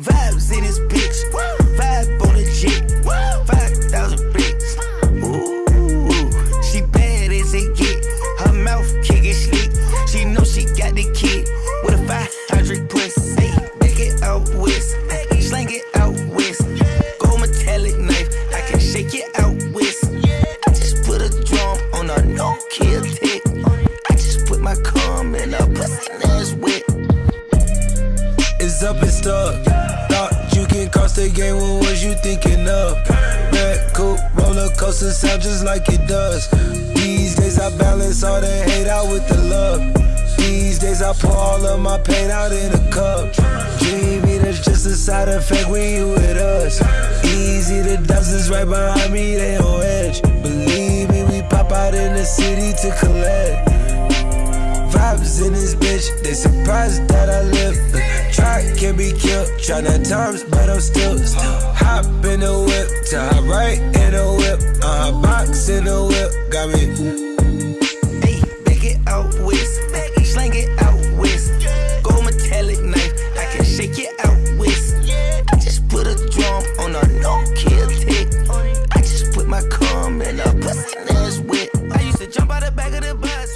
Vibes in this bitch. Vibe on the jet. 5,000 bricks. Ooh, she bad as it get. Her mouth kicking slick. She know she got the kid with a 500 puss. Hey, back it out west. Slang it out west. Gold metallic knife. I can shake it out west. I just put a drum on a no kill tech. I just put my cum in a pussy ass wet. It's up and stuck. Thought you can cross the game, what was you thinking of? Red coupe, roller coaster sound just like it does. These days I balance all the hate out with the love. These days I pour all of my pain out in a cup. Dreamy, that's just a side effect when you with us. Easy, the dozens right behind me, they on edge. Believe me, we pop out in the city to collect. Vibes in this bitch, they surprised that I live to be killed. Tryna times, but I'm still, still. Hop in the whip, to hop right in the whip. Uh, box in the whip, got me. Hey, back it out with, slang it out with. Go metallic knife, I can shake it out with. I just put a drum on a no kill tick. I just put my cum in a pussy nose whip. I used to jump out the back of the bus.